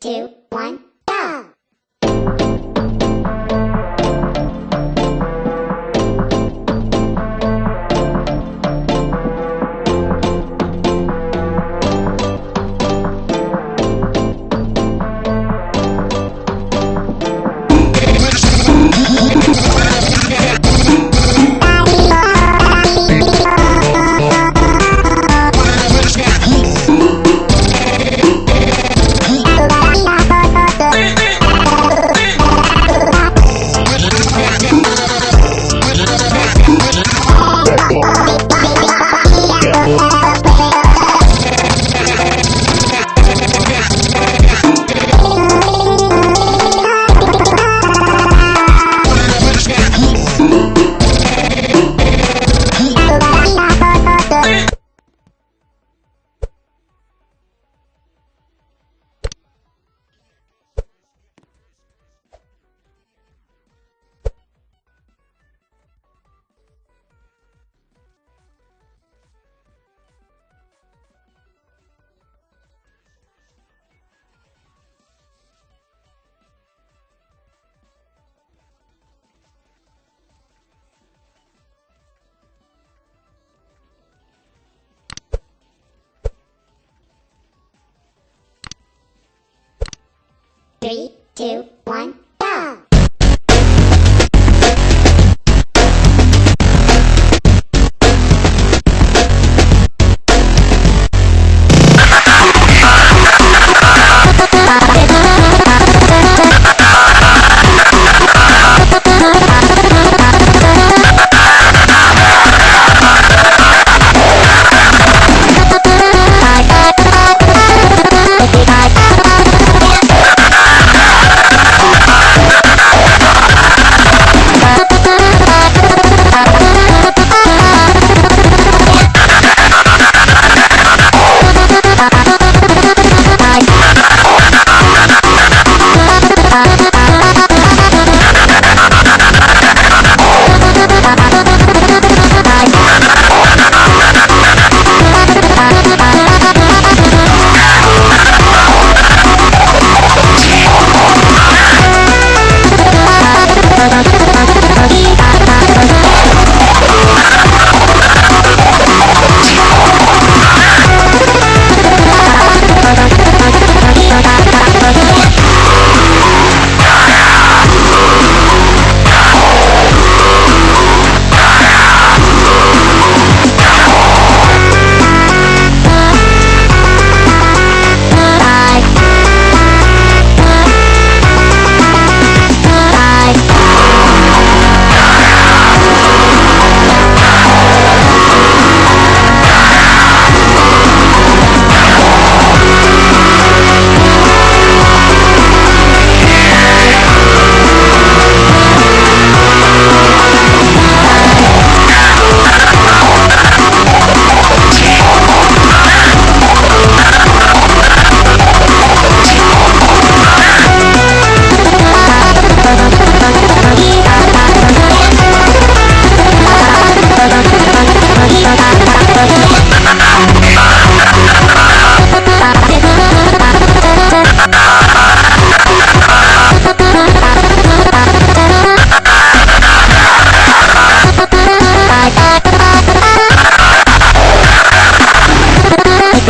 two, two,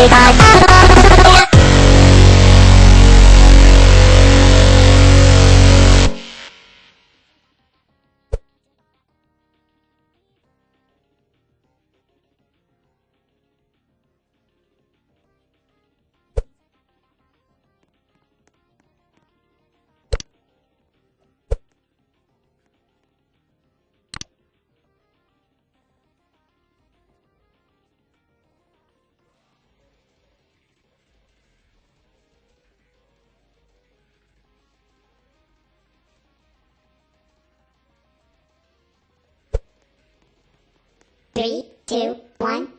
たい Three, two, one,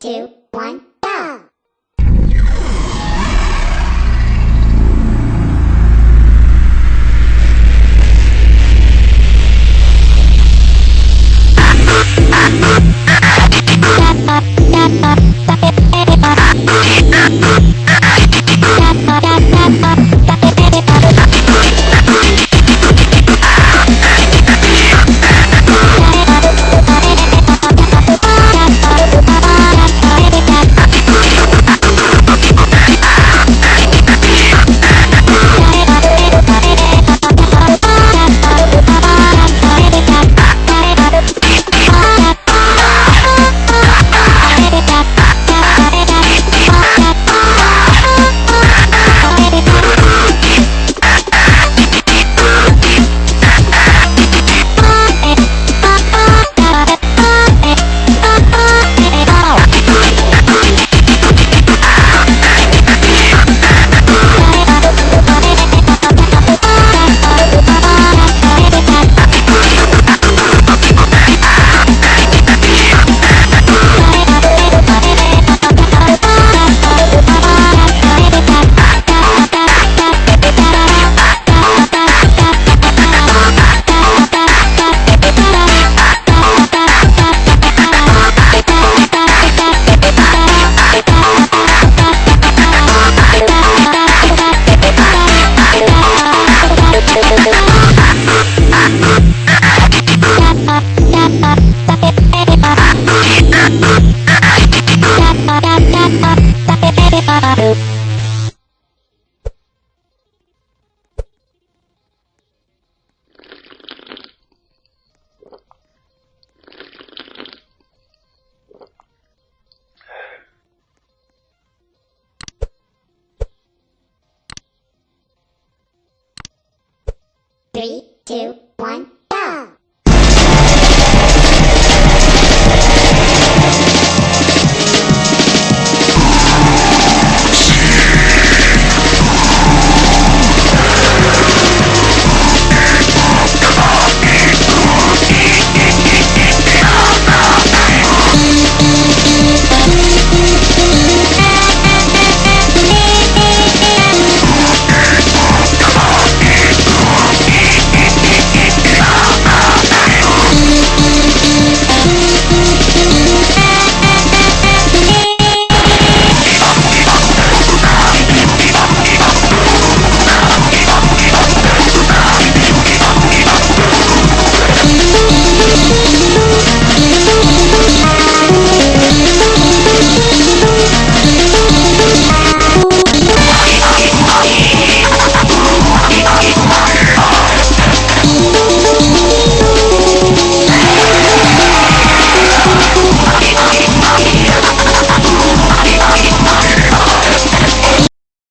two, two,